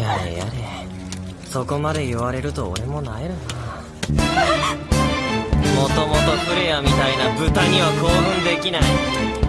やれやれ。そこまで言われると俺もなえるな。もともとフレアみたいな豚には興奮できない。